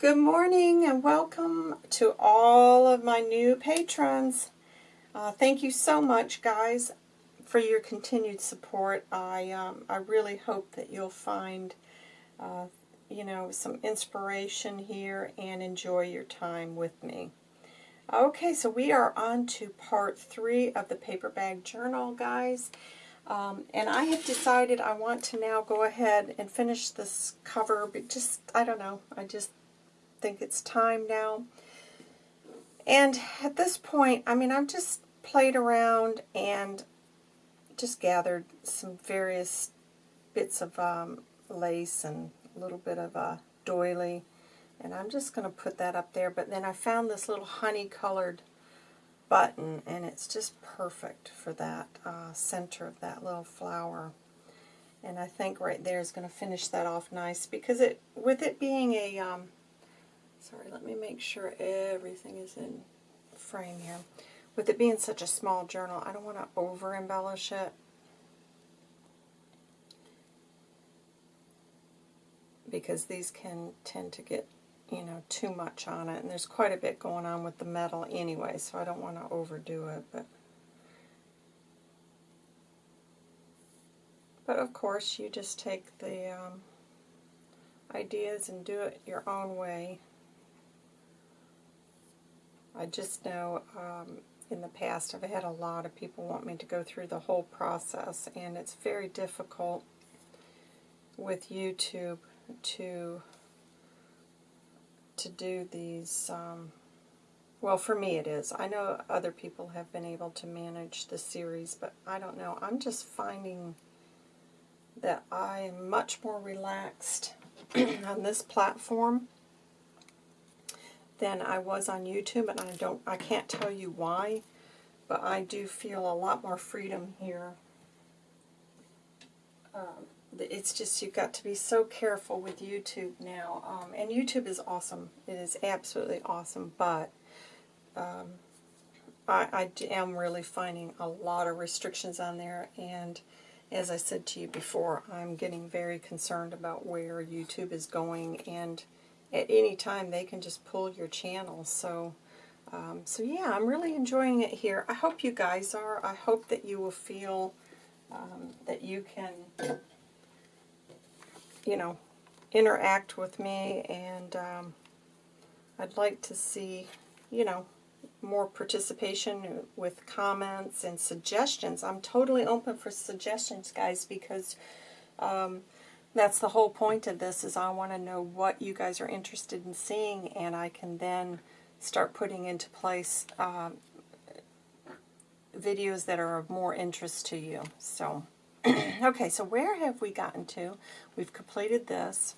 Good morning and welcome to all of my new patrons. Uh, thank you so much, guys, for your continued support. I um, I really hope that you'll find, uh, you know, some inspiration here and enjoy your time with me. Okay, so we are on to part three of the paper bag journal, guys. Um, and I have decided I want to now go ahead and finish this cover, but just, I don't know, I just think it's time now. And at this point, I mean, I've just played around and just gathered some various bits of um, lace and a little bit of a doily. And I'm just going to put that up there. But then I found this little honey-colored button, and it's just perfect for that uh, center of that little flower. And I think right there is going to finish that off nice because it, with it being a um, Sorry, let me make sure everything is in frame here. With it being such a small journal, I don't want to over embellish it. Because these can tend to get, you know, too much on it. And there's quite a bit going on with the metal anyway, so I don't want to overdo it. But But of course, you just take the um, ideas and do it your own way. I just know um, in the past I've had a lot of people want me to go through the whole process, and it's very difficult with YouTube to to do these. Um, well, for me it is. I know other people have been able to manage the series, but I don't know. I'm just finding that I am much more relaxed on this platform than I was on YouTube, and I don't, I can't tell you why, but I do feel a lot more freedom here. Um, it's just you've got to be so careful with YouTube now, um, and YouTube is awesome. It is absolutely awesome, but um, I, I am really finding a lot of restrictions on there, and as I said to you before, I'm getting very concerned about where YouTube is going, and at any time they can just pull your channel. So, um, so yeah, I'm really enjoying it here. I hope you guys are. I hope that you will feel um, that you can, you know, interact with me, and um, I'd like to see, you know, more participation with comments and suggestions. I'm totally open for suggestions, guys, because um, that's the whole point of this is I want to know what you guys are interested in seeing and I can then start putting into place um, videos that are of more interest to you. So, okay, so where have we gotten to? We've completed this.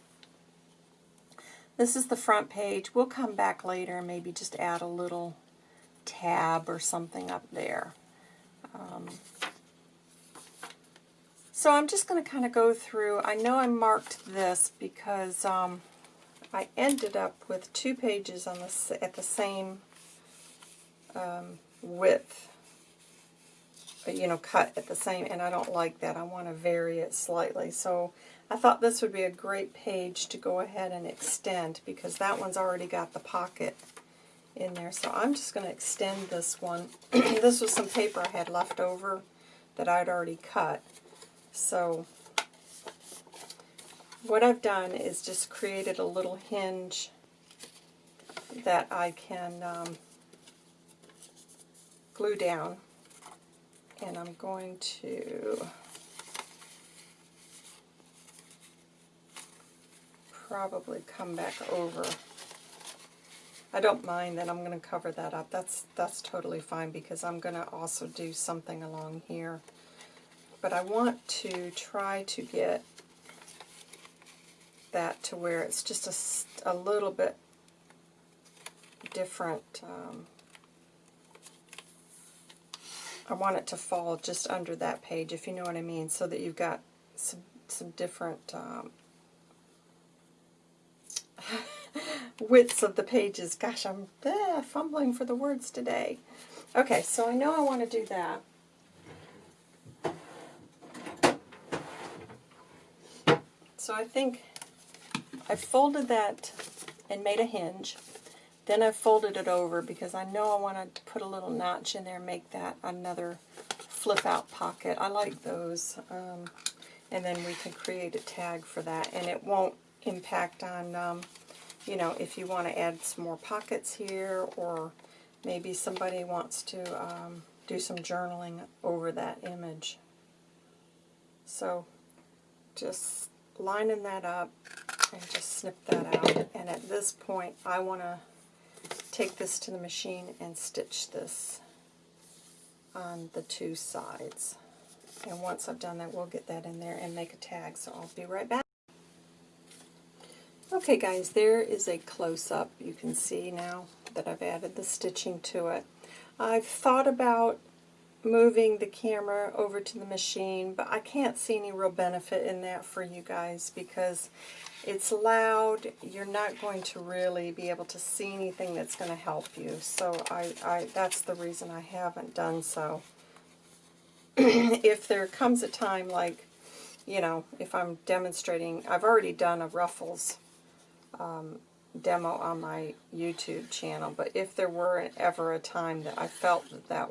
This is the front page. We'll come back later and maybe just add a little tab or something up there. Um, so I'm just going to kind of go through. I know I marked this because um, I ended up with two pages on the at the same um, width, you know, cut at the same, and I don't like that. I want to vary it slightly. So I thought this would be a great page to go ahead and extend because that one's already got the pocket in there. So I'm just going to extend this one. this was some paper I had left over that I'd already cut. So what I've done is just created a little hinge that I can um, glue down. And I'm going to probably come back over. I don't mind that I'm going to cover that up. That's that's totally fine because I'm going to also do something along here but I want to try to get that to where it's just a, a little bit different. Um, I want it to fall just under that page, if you know what I mean, so that you've got some, some different um, widths of the pages. Gosh, I'm eh, fumbling for the words today. Okay, so I know I want to do that. So I think I folded that and made a hinge. Then I folded it over because I know I want to put a little notch in there and make that another flip out pocket. I like those. Um, and then we can create a tag for that. And it won't impact on, um, you know, if you want to add some more pockets here or maybe somebody wants to um, do some journaling over that image. So just lining that up and just snip that out. And at this point, I want to take this to the machine and stitch this on the two sides. And once I've done that, we'll get that in there and make a tag. So I'll be right back. Okay guys, there is a close-up. You can see now that I've added the stitching to it. I've thought about moving the camera over to the machine, but I can't see any real benefit in that for you guys because it's loud. You're not going to really be able to see anything that's going to help you. So I, I that's the reason I haven't done so. if there comes a time like, you know, if I'm demonstrating, I've already done a Ruffles um, demo on my YouTube channel, but if there were ever a time that I felt that that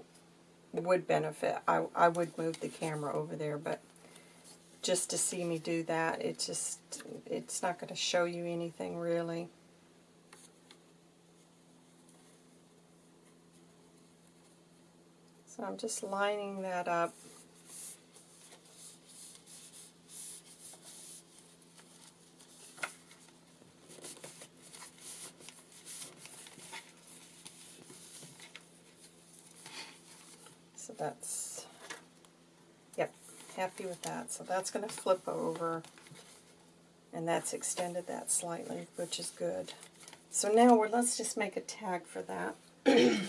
would benefit, I, I would move the camera over there, but just to see me do that. It just, it's not going to show you anything really. So I'm just lining that up. So yep, happy with that. So that's going to flip over, and that's extended that slightly, which is good. So now we're, let's just make a tag for that.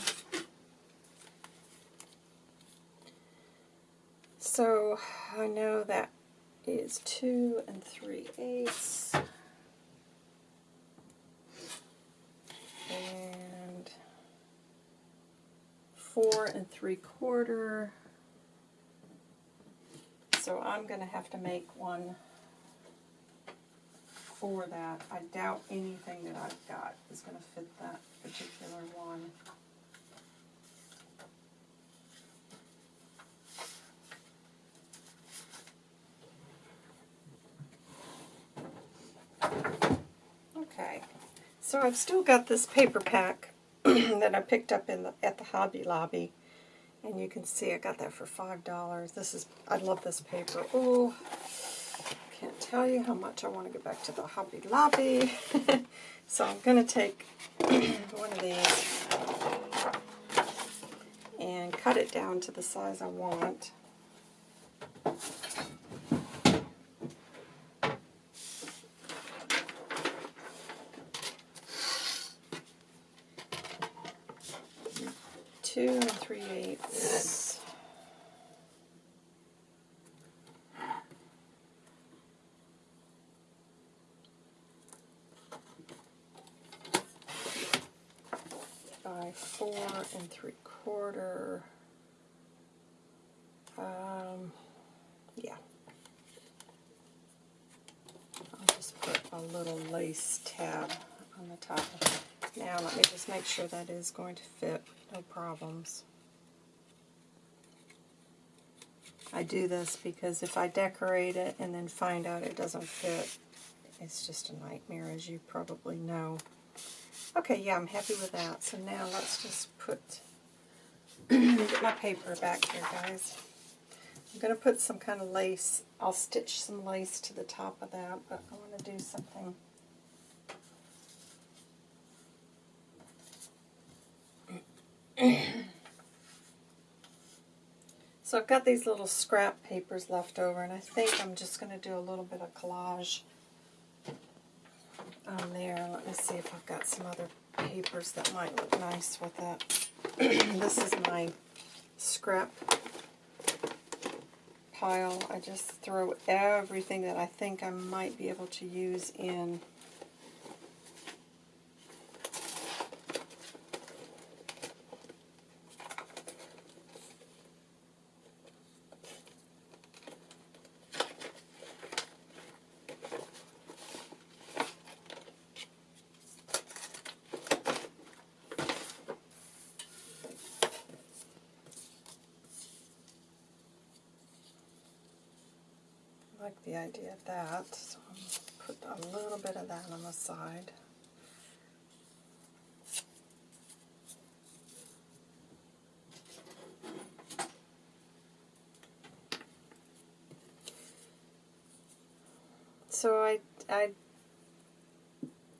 so I know that is 2 and 3 eighths. And 4 and 3 quarter so I'm going to have to make one for that. I doubt anything that I've got is going to fit that particular one. Okay, so I've still got this paper pack that I picked up in the, at the Hobby Lobby. And you can see I got that for $5. This is, I love this paper. Oh, can't tell you how much I want to get back to the Hobby Lobby. so I'm going to take one of these and cut it down to the size I want. two and three eighths. By four and three quarter. Um, yeah. I'll just put a little lace tab on the top. Now let me just make sure that is going to fit no problems. I do this because if I decorate it and then find out it doesn't fit, it's just a nightmare, as you probably know. Okay, yeah, I'm happy with that. So now let's just put, get my paper back here, guys. I'm going to put some kind of lace. I'll stitch some lace to the top of that, but I want to do something so I've got these little scrap papers left over, and I think I'm just going to do a little bit of collage on there. Let me see if I've got some other papers that might look nice with that. this is my scrap pile. I just throw everything that I think I might be able to use in of that, so I'm going to put a little bit of that on the side. So I, I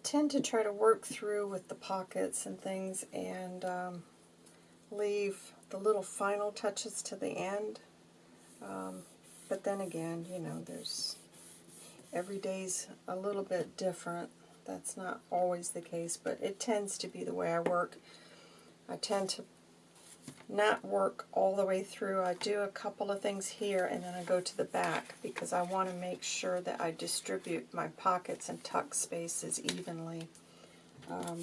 tend to try to work through with the pockets and things and um, leave the little final touches to the end. Um, but then again, you know, there's every day's a little bit different. That's not always the case, but it tends to be the way I work. I tend to not work all the way through. I do a couple of things here and then I go to the back because I want to make sure that I distribute my pockets and tuck spaces evenly um,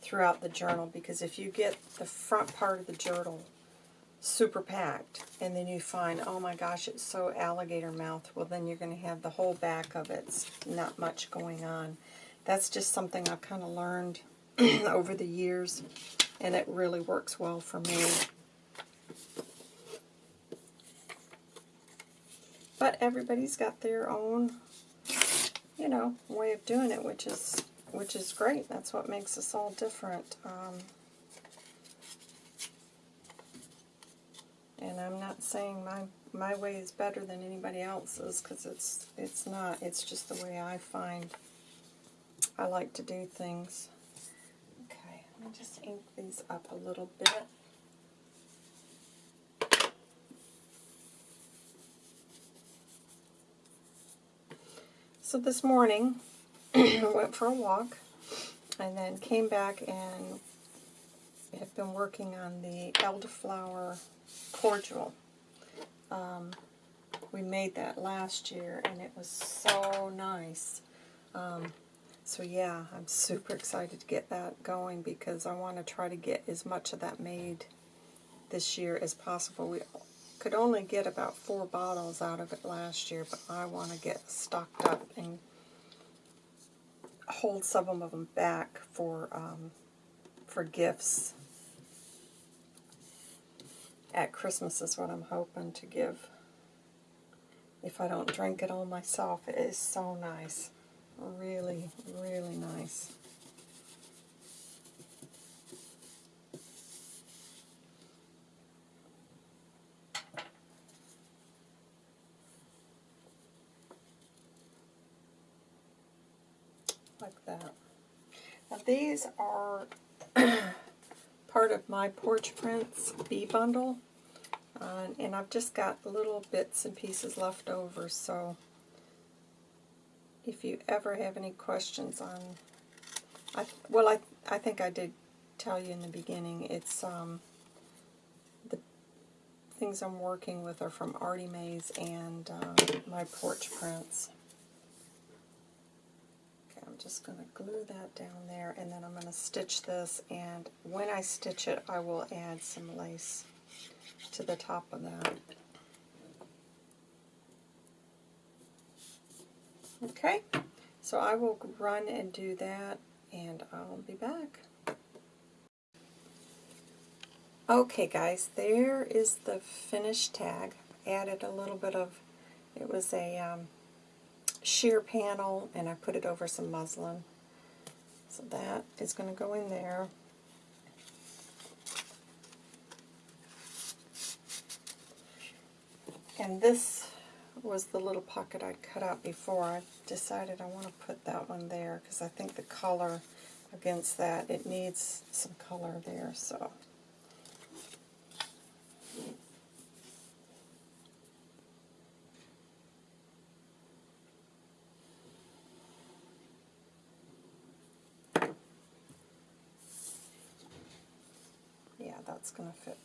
throughout the journal because if you get the front part of the journal super packed and then you find, oh my gosh, it's so alligator mouth, well then you're going to have the whole back of it's not much going on. That's just something I've kind of learned over the years and it really works well for me. But everybody's got their own, you know, way of doing it, which is which is great. That's what makes us all different. Um, and I'm saying my my way is better than anybody else's because it's it's not. It's just the way I find I like to do things. Okay, let me just ink these up a little bit. So this morning, I went for a walk and then came back and have been working on the elderflower cordial. Um, we made that last year and it was so nice. Um, so yeah, I'm super excited to get that going because I want to try to get as much of that made this year as possible. We could only get about four bottles out of it last year, but I want to get stocked up and hold some of them back for um, for gifts. At Christmas is what I'm hoping to give. If I don't drink it all myself, it is so nice. Really, really nice. Like that. Now these are part of my Porch Prints bee bundle. Uh, and I've just got little bits and pieces left over, so if you ever have any questions on, I, well, I, I think I did tell you in the beginning, it's um, the things I'm working with are from Artie Mays and uh, my porch prints. Just going to glue that down there, and then I'm going to stitch this, and when I stitch it, I will add some lace to the top of that. Okay, so I will run and do that, and I'll be back. Okay guys, there is the finished tag. Added a little bit of, it was a um, sheer panel, and I put it over some muslin. So that is going to go in there. And this was the little pocket I'd cut out before. I decided I want to put that one there because I think the color against that, it needs some color there. So. That's going to fit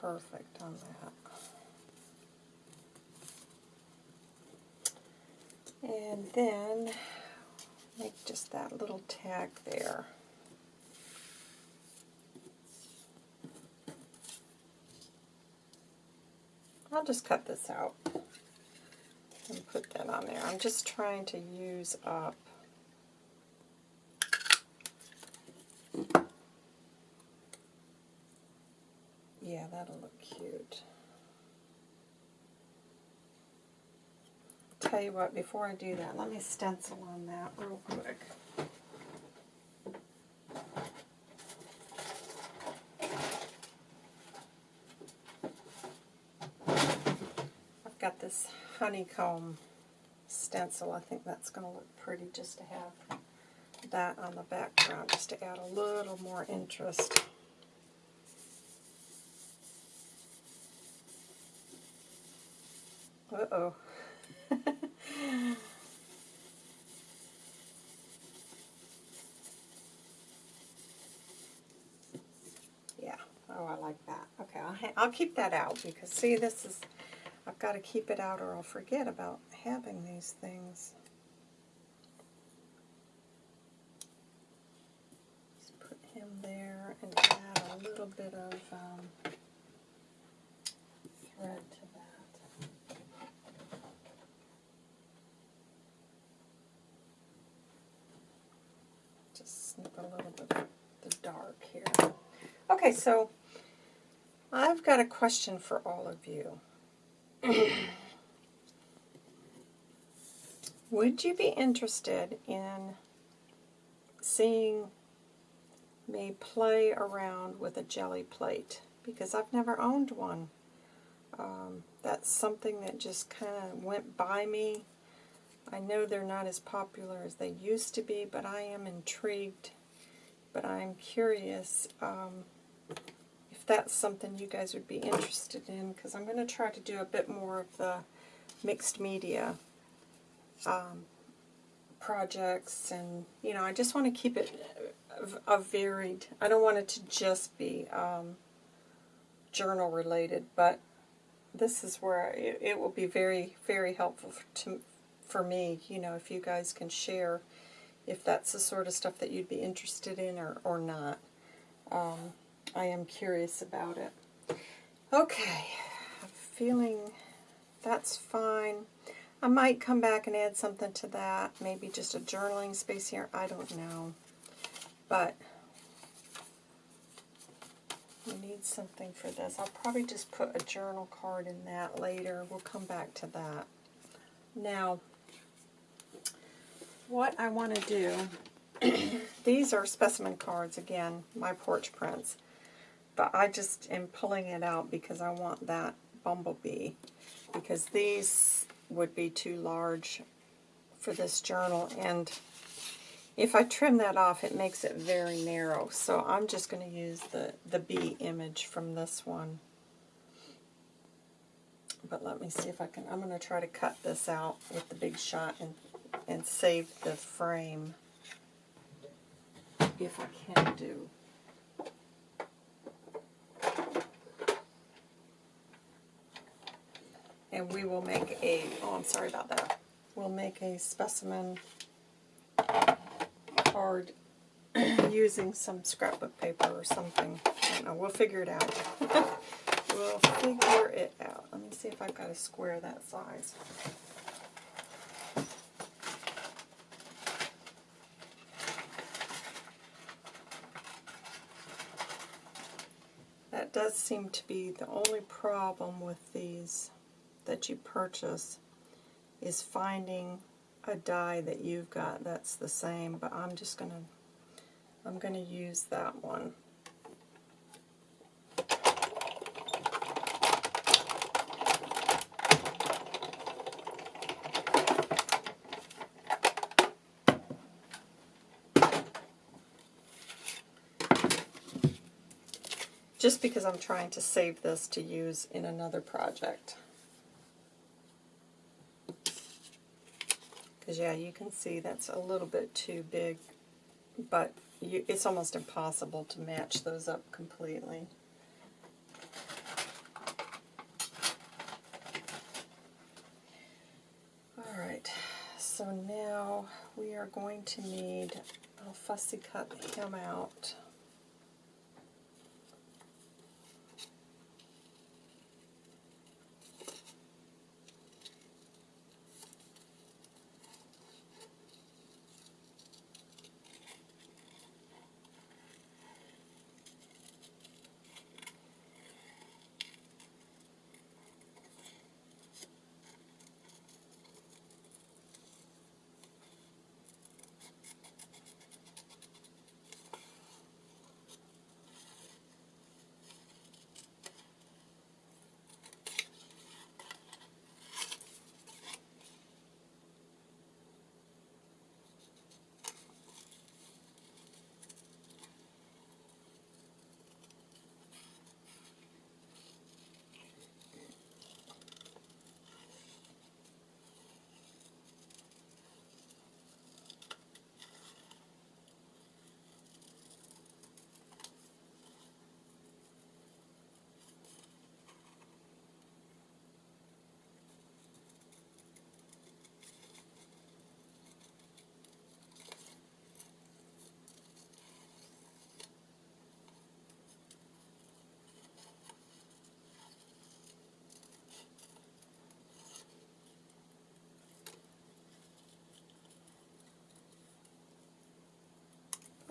perfect on that. And then make just that little tag there. I'll just cut this out and put that on there. I'm just trying to use up Yeah, that'll look cute. tell you what, before I do that, let me stencil on that real quick. I've got this honeycomb stencil. I think that's going to look pretty just to have that on the background, just to add a little more interest. Uh-oh. yeah, oh, I like that. Okay, I'll, I'll keep that out because, see, this is, I've got to keep it out or I'll forget about having these things. Just put him there and add a little bit of um, thread to that. Just snip a little bit of the dark here. Okay, so I've got a question for all of you. Would you be interested in seeing me play around with a jelly plate? Because I've never owned one. Um, that's something that just kind of went by me. I know they're not as popular as they used to be, but I am intrigued. But I'm curious um, if that's something you guys would be interested in, because I'm going to try to do a bit more of the mixed media um, projects, and you know, I just want to keep it a, a varied. I don't want it to just be um, journal related, but this is where it, it will be very, very helpful to, for me. You know, if you guys can share if that's the sort of stuff that you'd be interested in or, or not. Um, I am curious about it. Okay, I'm feeling that's fine. I might come back and add something to that, maybe just a journaling space here, I don't know. But we need something for this. I'll probably just put a journal card in that later. We'll come back to that. Now, what I want to do, these are specimen cards, again, my porch prints. But I just am pulling it out because I want that bumblebee. Because these would be too large for this journal. And if I trim that off, it makes it very narrow. So I'm just going to use the, the bee image from this one. But let me see if I can, I'm going to try to cut this out with the big shot and, and save the frame. If I can do. And we will make a, oh I'm sorry about that, we'll make a specimen card using some scrapbook paper or something. I don't know, we'll figure it out. we'll figure it out. Let me see if I've got a square that size. That does seem to be the only problem with these that you purchase is finding a die that you've got that's the same, but I'm just going to I'm going to use that one. Just because I'm trying to save this to use in another project. Because, yeah, you can see that's a little bit too big, but you, it's almost impossible to match those up completely. Alright, so now we are going to need, I'll fussy cut him out.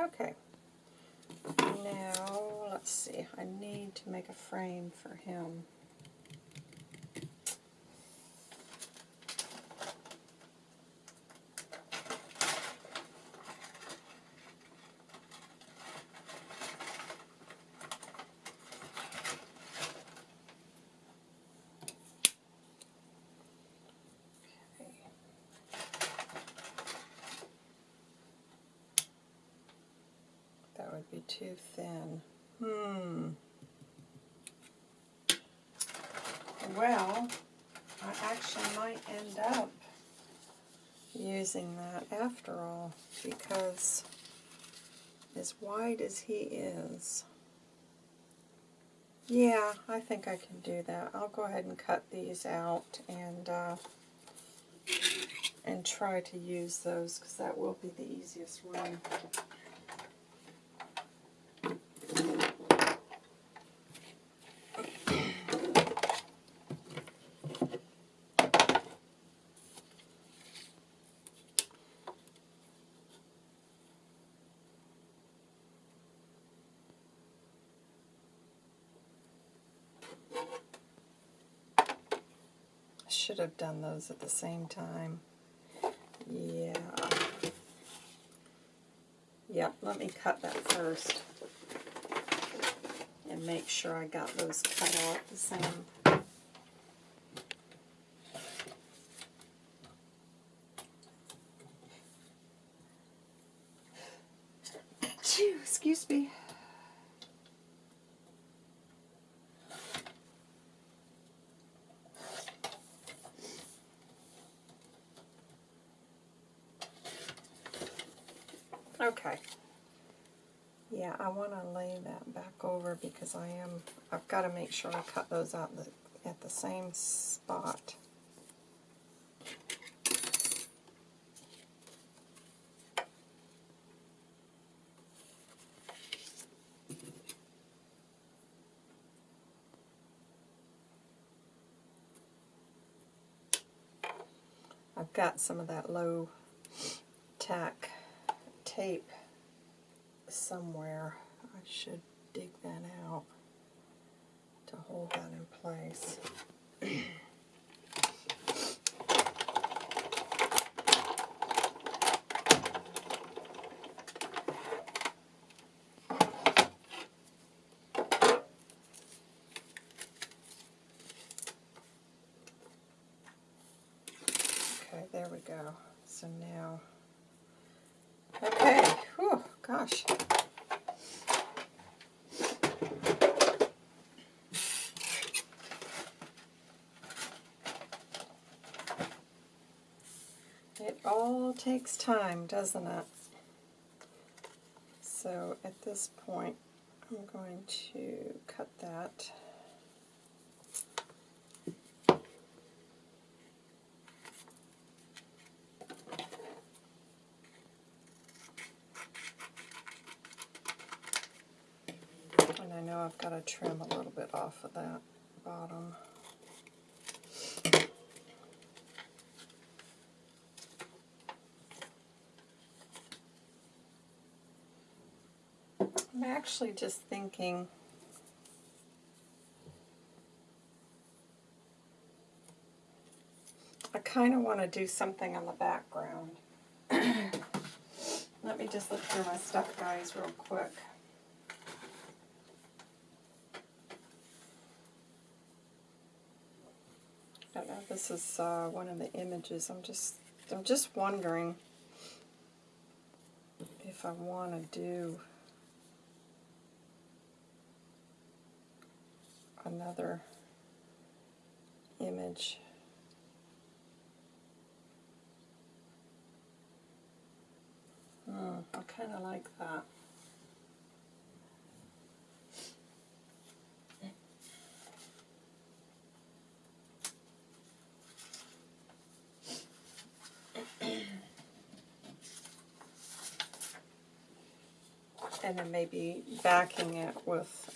Okay. Now, let's see. I need to make a frame for him. That would be too thin. Hmm. Well, I actually might end up using that after all because as wide as he is, yeah, I think I can do that. I'll go ahead and cut these out and uh, and try to use those because that will be the easiest one. Should have done those at the same time. Yeah. Yep, let me cut that first. And make sure I got those cut out the same. Phew, Excuse me. Okay. Yeah, I want to lay that back over because I am, I've got to make sure I cut those out the, at the same spot. I've got some of that low tack tape somewhere. I should dig that out to hold that in place. Okay, there we go. So now Okay, whew, gosh. It takes time, doesn't it? So at this point, I'm going to cut that. And I know I've got to trim a little bit off of that bottom. I'm actually just thinking I kind of want to do something on the background. Let me just look through my stuff, guys, real quick. I don't know, this is uh, one of the images. I'm just, I'm just wondering if I want to do another image. Hmm, I kind of like that. and then maybe backing it with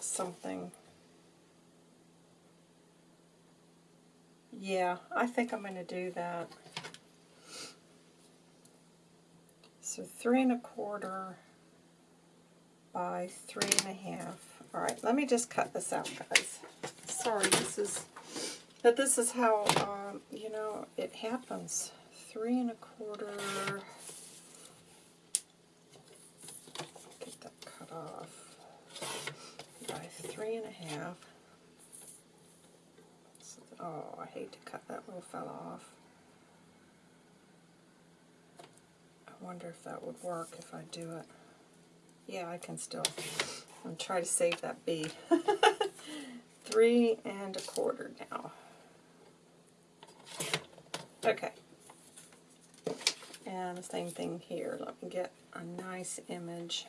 something. Yeah, I think I'm going to do that. So three and a quarter by three and a half. All right, let me just cut this out, guys. Sorry, this is, but this is how, um, you know, it happens. Three and a quarter. Get that cut off. By three and a half. Oh, I hate to cut that little fella off. I wonder if that would work if I do it. Yeah, I can still. I'm try to save that bee. Three and a quarter now. Okay. And the same thing here. Let me get a nice image.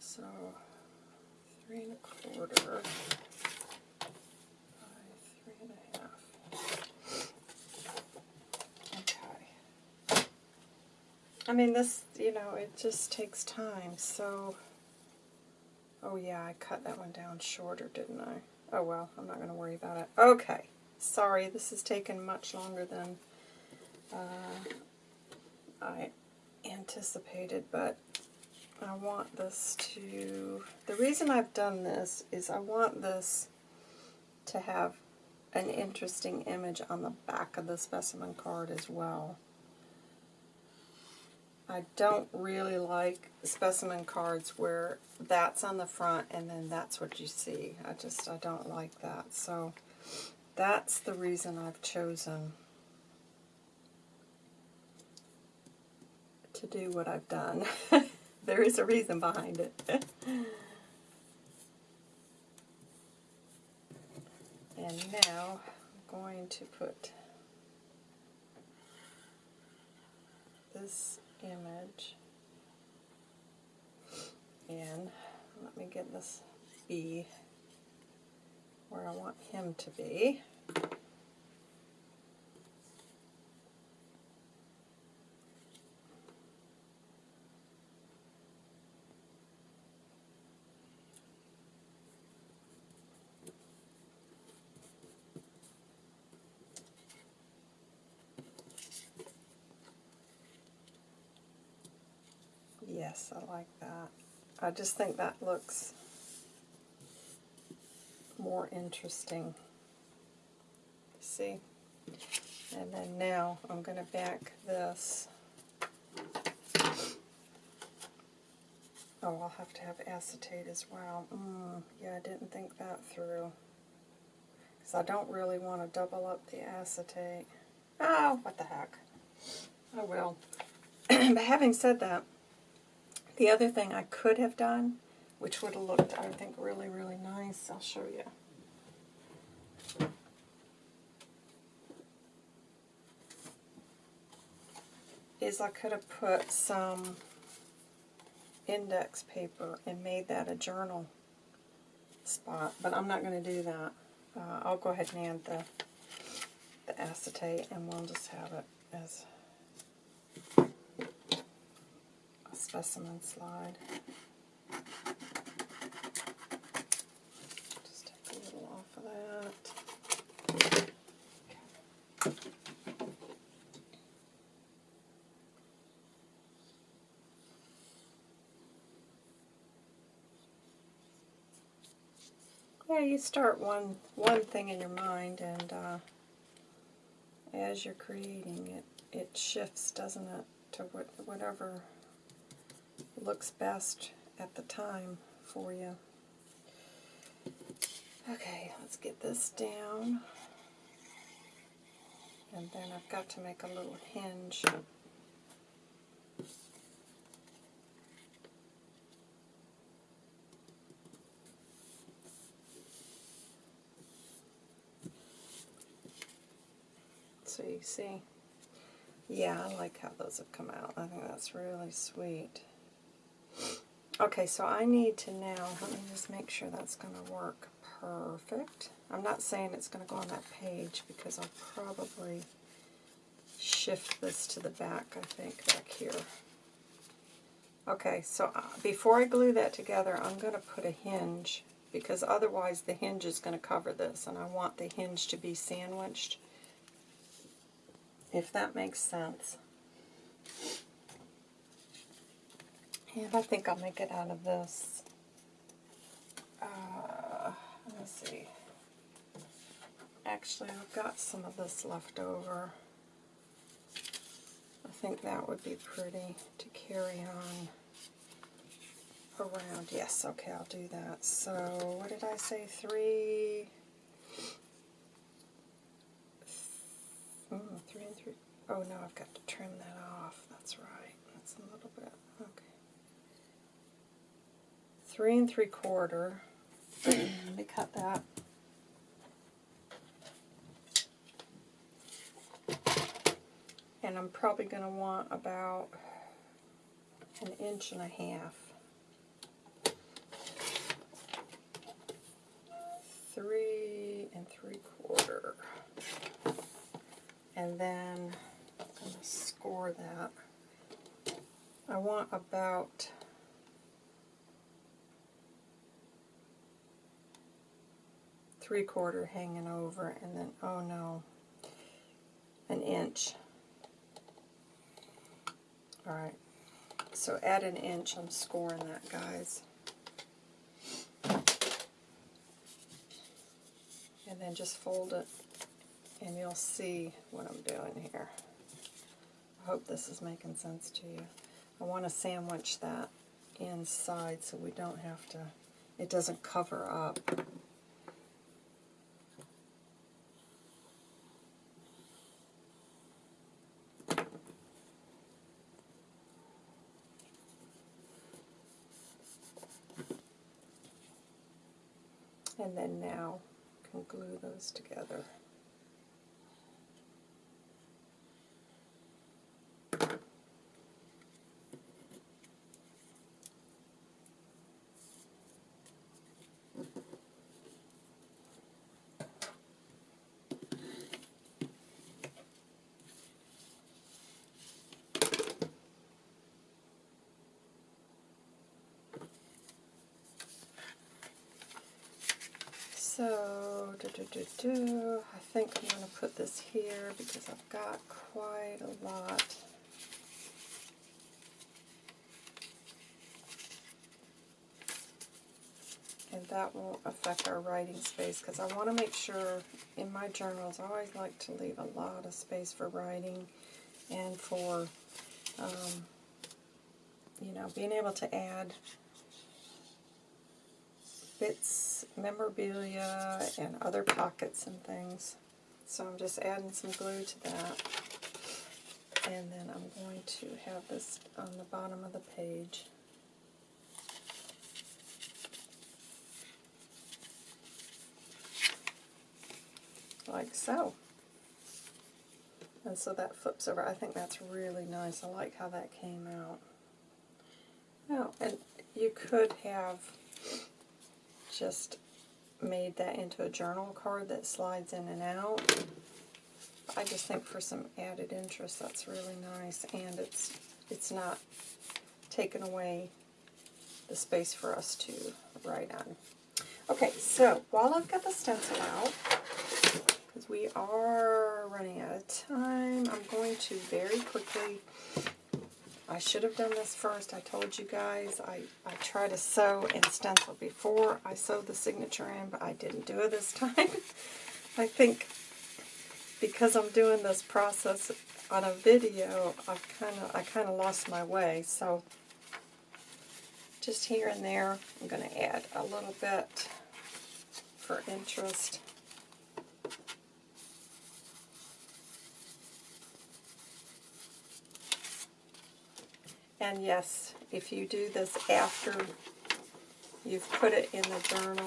So, three and a quarter by three and a half. Okay. I mean, this, you know, it just takes time, so... Oh yeah, I cut that one down shorter, didn't I? Oh well, I'm not going to worry about it. Okay. Sorry, this has taken much longer than uh, I anticipated, but I want this to, the reason I've done this is I want this to have an interesting image on the back of the specimen card as well. I don't really like specimen cards where that's on the front and then that's what you see. I just, I don't like that. So that's the reason I've chosen to do what I've done. there is a reason behind it. and now I'm going to put this image in. Let me get this bee where I want him to be. Yes, I like that. I just think that looks more interesting. See? And then now I'm going to back this. Oh, I'll have to have acetate as well. Mm, yeah, I didn't think that through. Because I don't really want to double up the acetate. Oh, what the heck. I will. but having said that, the other thing I could have done, which would have looked, I think, really, really nice, I'll show you. Is I could have put some index paper and made that a journal spot, but I'm not going to do that. Uh, I'll go ahead and add the, the acetate and we'll just have it as specimen slide. Just take a little off of that. Yeah, you start one one thing in your mind, and uh, as you're creating it, it shifts, doesn't it, to what, whatever looks best at the time for you. Okay, let's get this down. And then I've got to make a little hinge. So you see, yeah, I like how those have come out. I think that's really sweet. Okay, so I need to now, let me just make sure that's going to work perfect. I'm not saying it's going to go on that page because I'll probably shift this to the back, I think, back here. Okay, so uh, before I glue that together, I'm going to put a hinge because otherwise the hinge is going to cover this and I want the hinge to be sandwiched, if that makes sense. And I think I'll make it out of this. Uh, let's see. Actually, I've got some of this left over. I think that would be pretty to carry on around. Yes, okay, I'll do that. So, what did I say? Three, mm, three and three. Oh no, I've got to trim that off. That's right. That's a little bit. Okay. Three and three quarter. Let me cut that. And I'm probably going to want about an inch and a half. Three and three quarter. And then I'm going to score that. I want about three quarter hanging over and then, oh no, an inch. Alright, so at an inch I'm scoring that, guys. And then just fold it and you'll see what I'm doing here. I hope this is making sense to you. I want to sandwich that inside so we don't have to, it doesn't cover up. And then now can glue those together. So, do, do, do. I think I'm going to put this here because I've got quite a lot. And that won't affect our writing space because I want to make sure in my journals I always like to leave a lot of space for writing and for, um, you know, being able to add bits, memorabilia, and other pockets and things. So I'm just adding some glue to that. And then I'm going to have this on the bottom of the page. Like so. And so that flips over. I think that's really nice. I like how that came out. Oh, and you could have just made that into a journal card that slides in and out. I just think for some added interest that's really nice and it's it's not taken away the space for us to write on. Okay, so while I've got the stencil out, because we are running out of time, I'm going to very quickly I should have done this first. I told you guys I, I try to sew and stencil before I sew the signature in, but I didn't do it this time. I think because I'm doing this process on a video, I've kind of I kind of lost my way. So just here and there, I'm going to add a little bit for interest. And yes, if you do this after you've put it in the journal,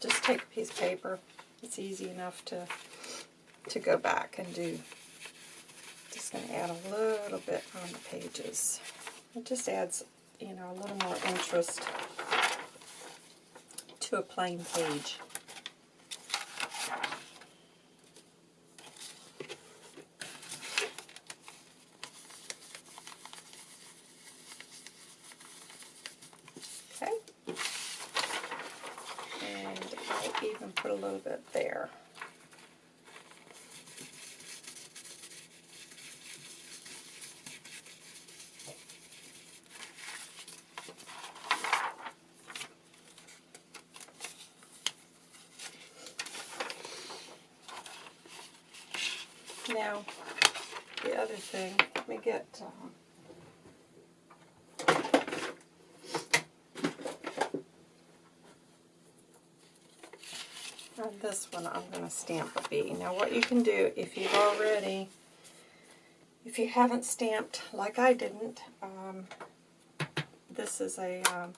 just take a piece of paper. It's easy enough to to go back and do. Just going to add a little bit on the pages. It just adds, you know, a little more interest to a plain page. and put a little bit there. One, I'm going to stamp a bee. Now, what you can do, if you've already, if you haven't stamped, like I didn't, um, this is a um,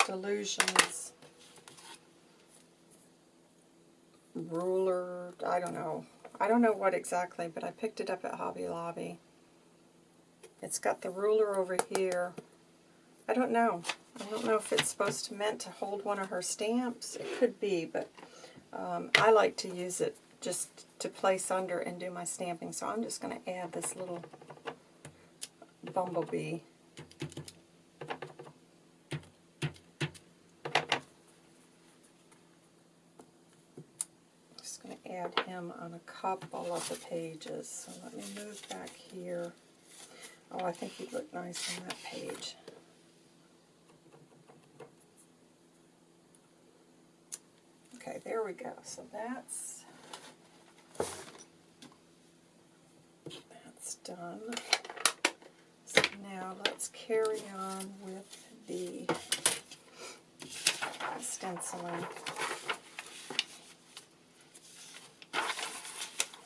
Dylusions ruler, I don't know, I don't know what exactly, but I picked it up at Hobby Lobby. It's got the ruler over here. I don't know. I don't know if it's supposed to meant to hold one of her stamps. It could be, but um, I like to use it just to place under and do my stamping. So I'm just going to add this little bumblebee. Just going to add him on a couple of the pages. So let me move back here. Oh, I think he'd look nice on that page. Okay, there we go. So that's that's done. So now let's carry on with the stenciling.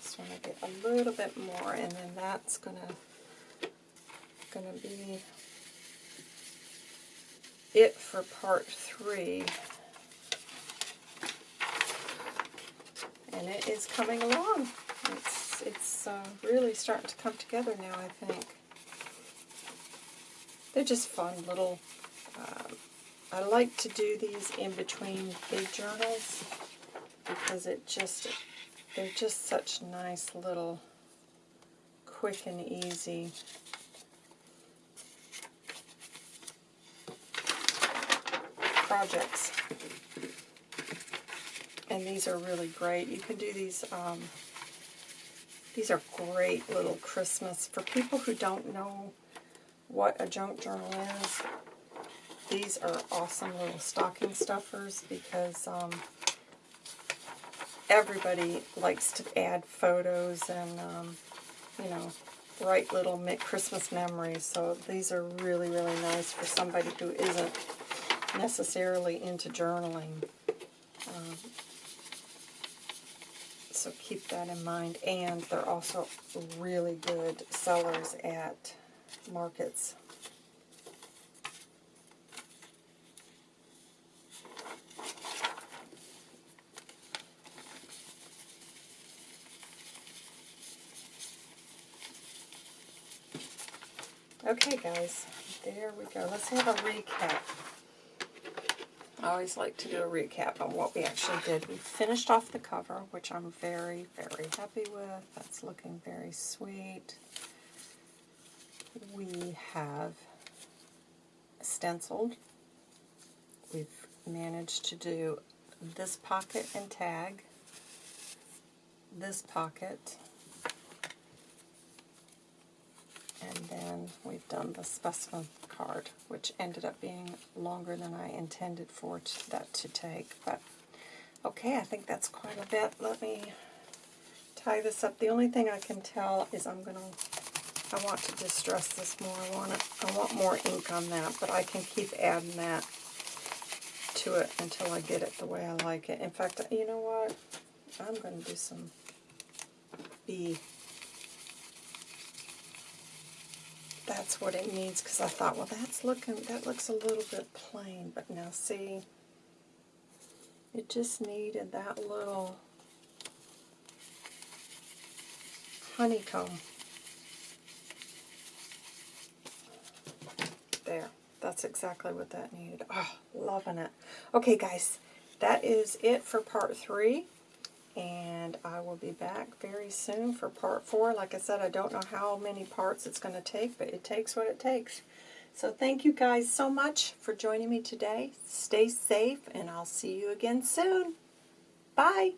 Just want to get a little bit more, and then that's gonna gonna be it for part three. And it is coming along. It's it's uh, really starting to come together now. I think they're just fun little. Um, I like to do these in between big journals because it just they're just such nice little quick and easy projects. And these are really great. You can do these, um, these are great little Christmas. For people who don't know what a junk journal is, these are awesome little stocking stuffers because um, everybody likes to add photos and, um, you know, write little Christmas memories. So these are really, really nice for somebody who isn't necessarily into journaling. Um, so keep that in mind. And they're also really good sellers at markets. Okay, guys, there we go. Let's have a recap. I always like to do a recap on what we actually did. We finished off the cover, which I'm very, very happy with. That's looking very sweet. We have stenciled. We've managed to do this pocket and tag, this pocket, and then we've done the specimen card, which ended up being longer than I intended for that to take. But okay, I think that's quite a bit. Let me tie this up. The only thing I can tell is I'm going to, I want to distress this more. I want, it, I want more ink on that, but I can keep adding that to it until I get it the way I like it. In fact, you know what? I'm going to do some bee that's what it needs because I thought, well, that's looking, that looks a little bit plain. But now see, it just needed that little honeycomb. There. That's exactly what that needed. Oh, loving it. Okay, guys, that is it for part three and I will be back very soon for part four. Like I said, I don't know how many parts it's going to take, but it takes what it takes. So thank you guys so much for joining me today. Stay safe, and I'll see you again soon. Bye.